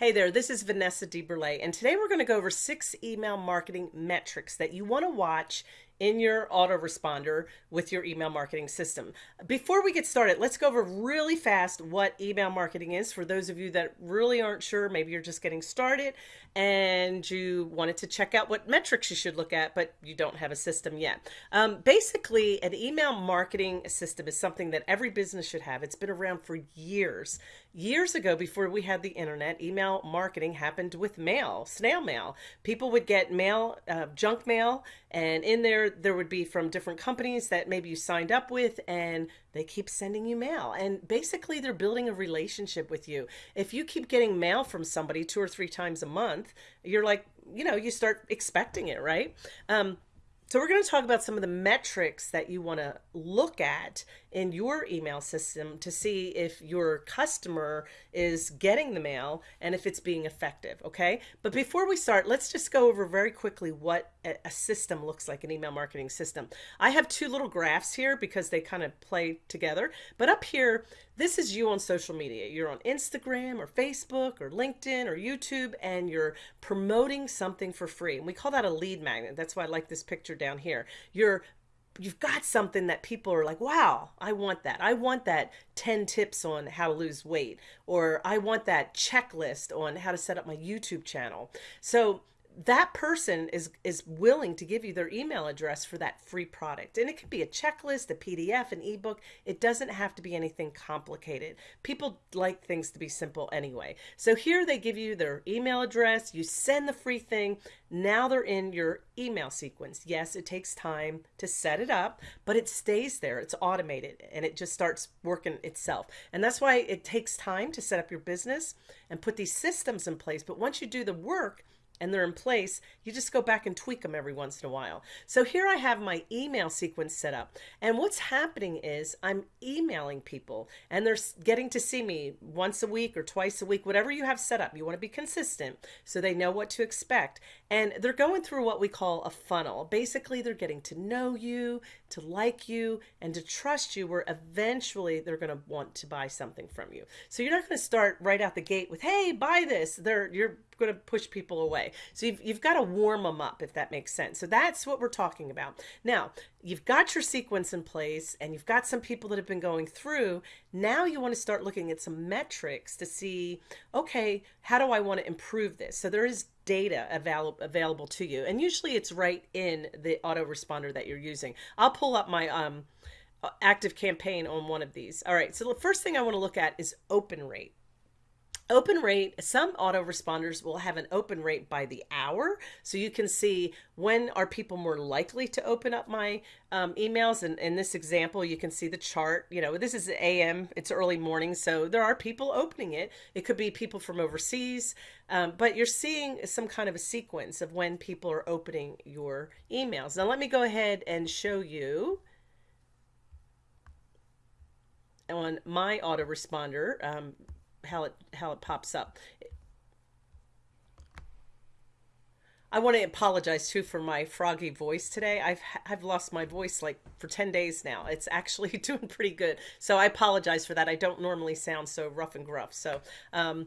Hey there, this is Vanessa DeBurle, and today we're going to go over six email marketing metrics that you want to watch in your autoresponder with your email marketing system. Before we get started, let's go over really fast what email marketing is for those of you that really aren't sure. Maybe you're just getting started and you wanted to check out what metrics you should look at, but you don't have a system yet. Um, basically, an email marketing system is something that every business should have. It's been around for years. Years ago, before we had the internet, email marketing happened with mail, snail mail. People would get mail, uh, junk mail, and in there, there would be from different companies that maybe you signed up with, and they keep sending you mail. And basically, they're building a relationship with you. If you keep getting mail from somebody two or three times a month, you're like, you know, you start expecting it, right? Um, so we're going to talk about some of the metrics that you want to look at in your email system to see if your customer is getting the mail and if it's being effective. Okay. But before we start, let's just go over very quickly what a system looks like, an email marketing system. I have two little graphs here because they kind of play together. But up here, this is you on social media. You're on Instagram or Facebook or LinkedIn or YouTube and you're promoting something for free. And we call that a lead magnet. That's why I like this picture down here. You're you've got something that people are like, wow, I want that. I want that 10 tips on how to lose weight, or I want that checklist on how to set up my YouTube channel. So that person is is willing to give you their email address for that free product. And it could be a checklist a pdf an ebook. It doesn't have to be anything complicated. People like things to be simple anyway. So here they give you their email address. You send the free thing. Now they're in your email sequence. Yes it takes time to set it up but it stays there. It's automated and it just starts working itself. And that's why it takes time to set up your business and put these systems in place. But once you do the work and they're in place, you just go back and tweak them every once in a while. So here I have my email sequence set up. And what's happening is I'm emailing people and they're getting to see me once a week or twice a week, whatever you have set up. You want to be consistent so they know what to expect. And they're going through what we call a funnel. Basically, they're getting to know you, to like you, and to trust you where eventually they're going to want to buy something from you. So you're not going to start right out the gate with, hey, buy this. They're, you're going to push people away. So you've, you've got to warm them up, if that makes sense. So that's what we're talking about. Now, you've got your sequence in place and you've got some people that have been going through. Now you want to start looking at some metrics to see, okay, how do I want to improve this? So there is data available available to you. And usually it's right in the autoresponder that you're using. I'll pull up my um, active campaign on one of these. All right, so the first thing I want to look at is open rate. Open rate, some autoresponders will have an open rate by the hour. So you can see when are people more likely to open up my um, emails. And in this example, you can see the chart. You know, this is AM, it's early morning. So there are people opening it. It could be people from overseas, um, but you're seeing some kind of a sequence of when people are opening your emails. Now, let me go ahead and show you on my autoresponder. Um, how it how it pops up. I want to apologize too for my froggy voice today. I've I've lost my voice like for 10 days now. It's actually doing pretty good. So I apologize for that. I don't normally sound so rough and gruff. So um,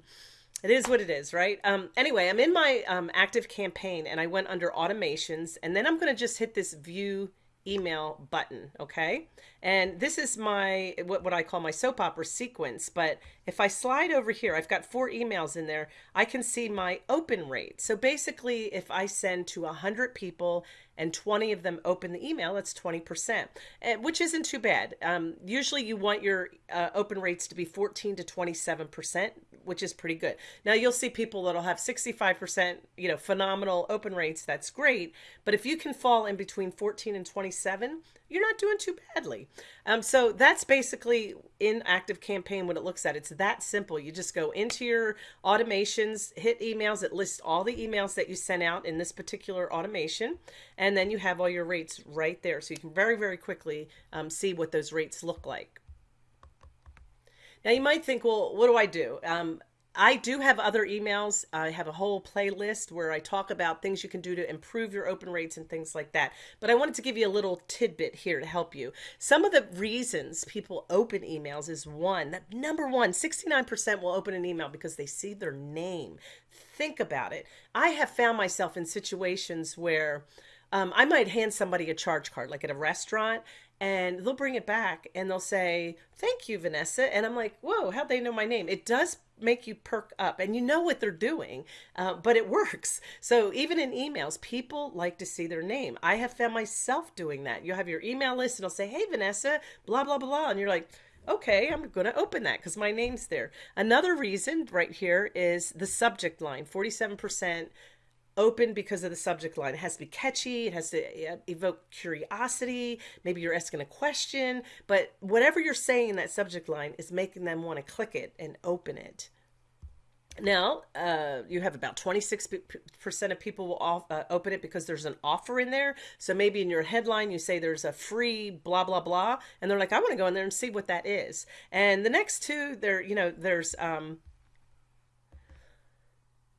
it is what it is, right? Um, anyway, I'm in my um, active campaign and I went under automations and then I'm going to just hit this view email button okay? And this is my what, what I call my soap opera sequence but if I slide over here I've got four emails in there I can see my open rate. So basically if I send to a hundred people and 20 of them open the email that's 20% which isn't too bad. Um, usually you want your uh, open rates to be 14 to 27% which is pretty good. Now you'll see people that'll have 65% you know phenomenal open rates that's great. But if you can fall in between 14 and 27 you're not doing too badly. Um, so that's basically in active campaign what it looks at. It's that simple. You just go into your automations hit emails it lists all the emails that you sent out in this particular automation and then you have all your rates right there. So you can very very quickly um, see what those rates look like now you might think well what do I do um, I do have other emails. I have a whole playlist where I talk about things you can do to improve your open rates and things like that. But I wanted to give you a little tidbit here to help you. Some of the reasons people open emails is one that number one, 69% will open an email because they see their name. Think about it. I have found myself in situations where um, I might hand somebody a charge card, like at a restaurant, and they'll bring it back and they'll say, Thank you, Vanessa. And I'm like, Whoa, how'd they know my name? It does make you perk up and you know what they're doing, uh, but it works. So even in emails, people like to see their name. I have found myself doing that. You'll have your email list and it'll say, Hey, Vanessa, blah, blah, blah. And you're like, okay, I'm going to open that because my name's there. Another reason right here is the subject line 47% open because of the subject line. It has to be catchy, it has to evoke curiosity. Maybe you're asking a question, but whatever you're saying in that subject line is making them want to click it and open it. Now, uh, you have about 26% of people will off, uh, open it because there's an offer in there. So maybe in your headline, you say there's a free blah, blah, blah. And they're like, I want to go in there and see what that is. And the next two, there, you know, there's, um,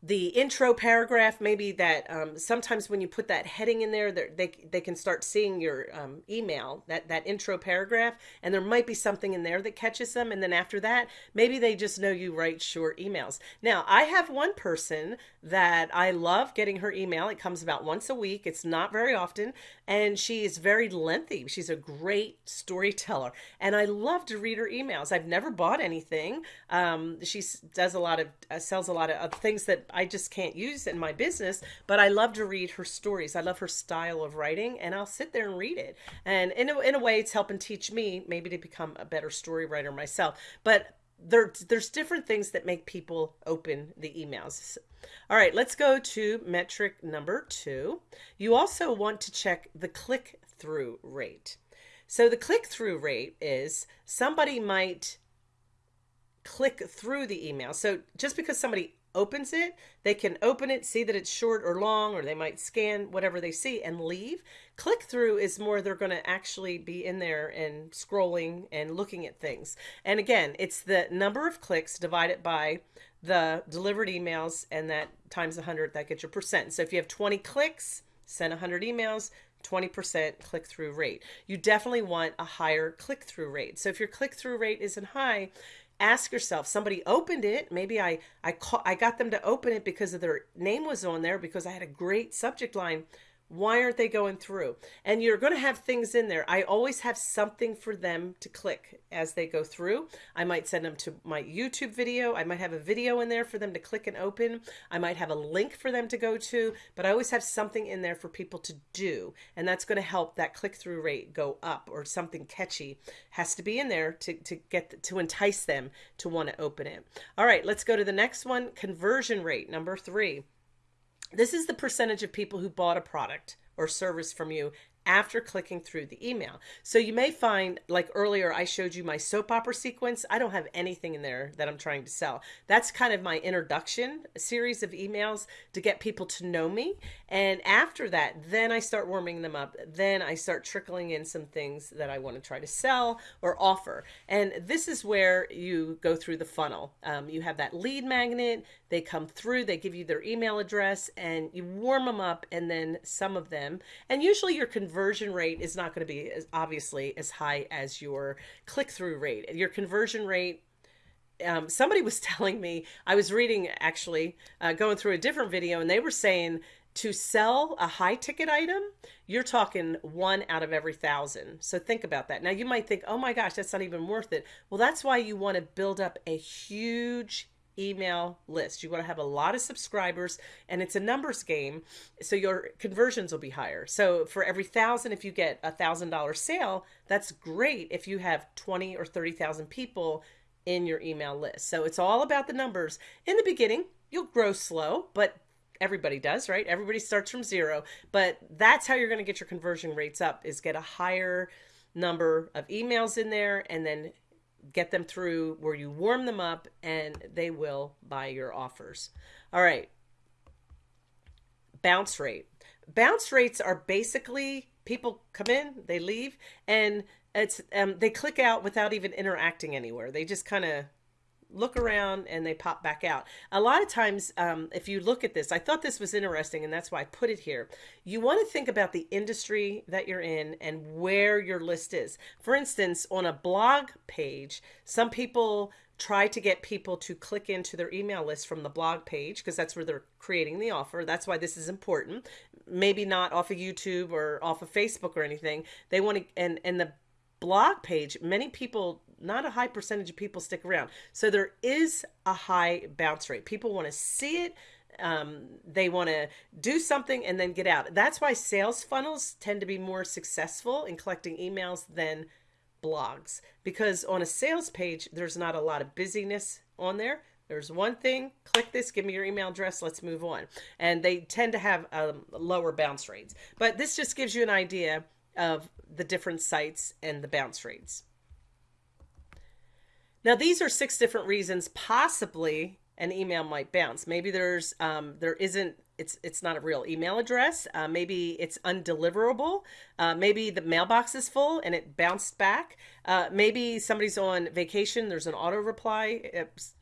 the intro paragraph maybe that um, sometimes when you put that heading in there they, they can start seeing your um, email that that intro paragraph and there might be something in there that catches them and then after that maybe they just know you write short emails. Now i have one person that i love getting her email. It comes about once a week. It's not very often and she is very lengthy. She's a great storyteller and i love to read her emails. I've never bought anything. Um, she does a lot of uh, sells a lot of uh, things that I just can't use in my business, but I love to read her stories. I love her style of writing, and I'll sit there and read it. And in a, in a way, it's helping teach me maybe to become a better story writer myself. But there, there's different things that make people open the emails. All right, let's go to metric number two. You also want to check the click through rate. So the click through rate is somebody might click through the email. So just because somebody opens it, they can open it, see that it's short or long, or they might scan whatever they see and leave. Click through is more they're going to actually be in there and scrolling and looking at things. And again, it's the number of clicks divided by the delivered emails, and that times 100, that gets your percent. So if you have 20 clicks, send 100 emails, 20% click through rate. You definitely want a higher click through rate. So if your click through rate isn't high, ask yourself somebody opened it. Maybe i i call, i got them to open it because of their name was on there because i had a great subject line why aren't they going through? And you're going to have things in there. I always have something for them to click as they go through. I might send them to my YouTube video. I might have a video in there for them to click and open. I might have a link for them to go to, but I always have something in there for people to do. And that's going to help that click through rate go up or something catchy has to be in there to, to get to entice them to want to open it. All right, let's go to the next one conversion rate, number three. This is the percentage of people who bought a product or service from you after clicking through the email. So you may find, like earlier, I showed you my soap opera sequence. I don't have anything in there that I'm trying to sell. That's kind of my introduction a series of emails to get people to know me. And after that, then I start warming them up. Then I start trickling in some things that I want to try to sell or offer. And this is where you go through the funnel. Um, you have that lead magnet, they come through, they give you their email address, and you warm them up, and then some of them, and usually your conversion conversion rate is not going to be as obviously as high as your click through rate. Your conversion rate um, somebody was telling me I was reading actually uh, going through a different video and they were saying to sell a high ticket item you're talking one out of every thousand. So think about that. Now you might think oh my gosh that's not even worth it. Well that's why you want to build up a huge email list. You want to have a lot of subscribers and it's a numbers game. So your conversions will be higher. So for every thousand, if you get a thousand dollar sale, that's great if you have 20 or 30,000 people in your email list. So it's all about the numbers. In the beginning, you'll grow slow, but everybody does, right? Everybody starts from zero, but that's how you're going to get your conversion rates up is get a higher number of emails in there and then get them through where you warm them up and they will buy your offers. All right. Bounce rate. Bounce rates are basically people come in, they leave, and it's um, they click out without even interacting anywhere. They just kind of look around and they pop back out. A lot of times, um, if you look at this, I thought this was interesting and that's why I put it here. You want to think about the industry that you're in and where your list is. For instance, on a blog page, some people try to get people to click into their email list from the blog page because that's where they're creating the offer. That's why this is important. Maybe not off of YouTube or off of Facebook or anything. They want to, and, and the blog page, many people, not a high percentage of people stick around. So there is a high bounce rate. People want to see it. Um, they want to do something and then get out. That's why sales funnels tend to be more successful in collecting emails than blogs because on a sales page, there's not a lot of busyness on there. There's one thing, click this, give me your email address, let's move on. And they tend to have um, lower bounce rates. But this just gives you an idea of the different sites and the bounce rates. Now, these are six different reasons possibly an email might bounce. Maybe there's um, there isn't it's it's not a real email address. Uh, maybe it's undeliverable. Uh, maybe the mailbox is full and it bounced back. Uh, maybe somebody's on vacation. There's an auto reply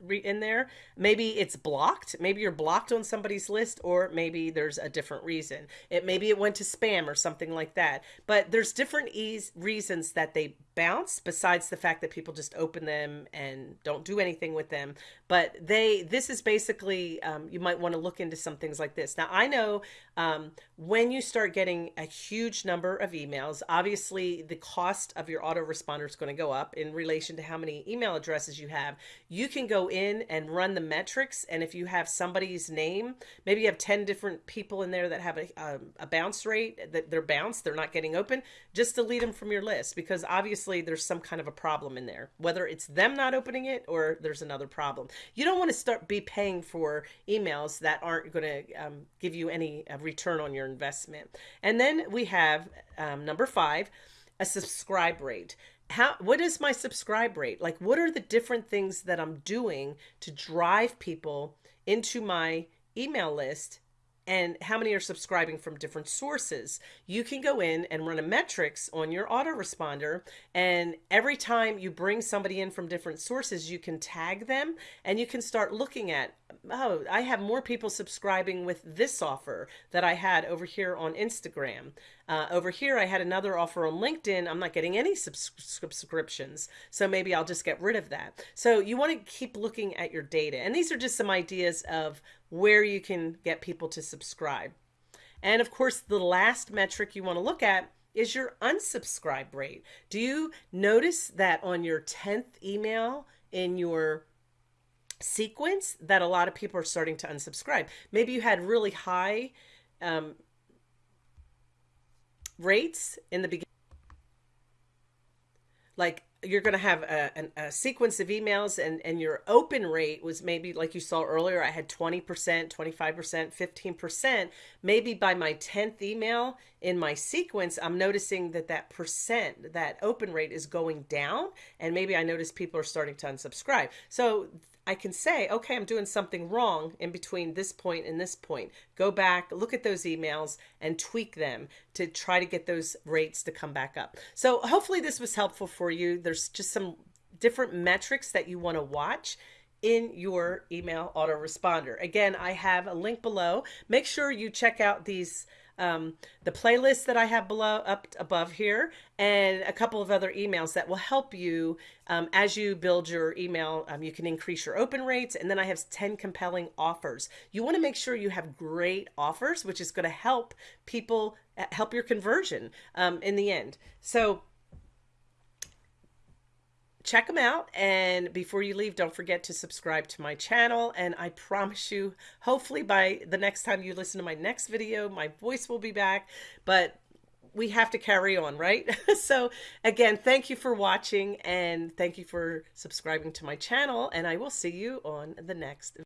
in there. Maybe it's blocked. Maybe you're blocked on somebody's list, or maybe there's a different reason. It maybe it went to spam or something like that. But there's different ease reasons that they bounce besides the fact that people just open them and don't do anything with them but they this is basically um, you might want to look into some things like this now i know um, when you start getting a huge number of emails, obviously the cost of your autoresponder going to go up in relation to how many email addresses you have. You can go in and run the metrics. And if you have somebody's name, maybe you have 10 different people in there that have a, a, a bounce rate that they're bounced, they're not getting open, just delete them from your list because obviously there's some kind of a problem in there, whether it's them not opening it or there's another problem. You don't want to start be paying for emails that aren't going to um, give you any uh, return on your investment. And then we have um, number five, a subscribe rate. How, what is my subscribe rate? Like, what are the different things that I'm doing to drive people into my email list and how many are subscribing from different sources. You can go in and run a metrics on your autoresponder and every time you bring somebody in from different sources, you can tag them and you can start looking at, oh, I have more people subscribing with this offer that I had over here on Instagram. Uh, over here, I had another offer on LinkedIn. I'm not getting any subs subscriptions, so maybe I'll just get rid of that. So you want to keep looking at your data. And these are just some ideas of where you can get people to subscribe. And of course, the last metric you want to look at is your unsubscribe rate. Do you notice that on your 10th email in your sequence that a lot of people are starting to unsubscribe? Maybe you had really high um, rates in the beginning. Like you're going to have a, a, a, sequence of emails and, and your open rate was maybe like you saw earlier, I had 20%, 25%, 15%. Maybe by my 10th email in my sequence, I'm noticing that that percent, that open rate is going down. And maybe I notice people are starting to unsubscribe. So I can say, okay, I'm doing something wrong in between this point and this point. Go back, look at those emails and tweak them to try to get those rates to come back up. So hopefully this was helpful for you. Just some different metrics that you want to watch in your email autoresponder. Again, I have a link below. Make sure you check out these um, the playlist that I have below up above here and a couple of other emails that will help you um, as you build your email. Um, you can increase your open rates and then I have 10 compelling offers. You want to make sure you have great offers, which is going to help people help your conversion um, in the end. So check them out. And before you leave, don't forget to subscribe to my channel. And I promise you, hopefully by the next time you listen to my next video, my voice will be back. But we have to carry on, right? so again, thank you for watching and thank you for subscribing to my channel. And I will see you on the next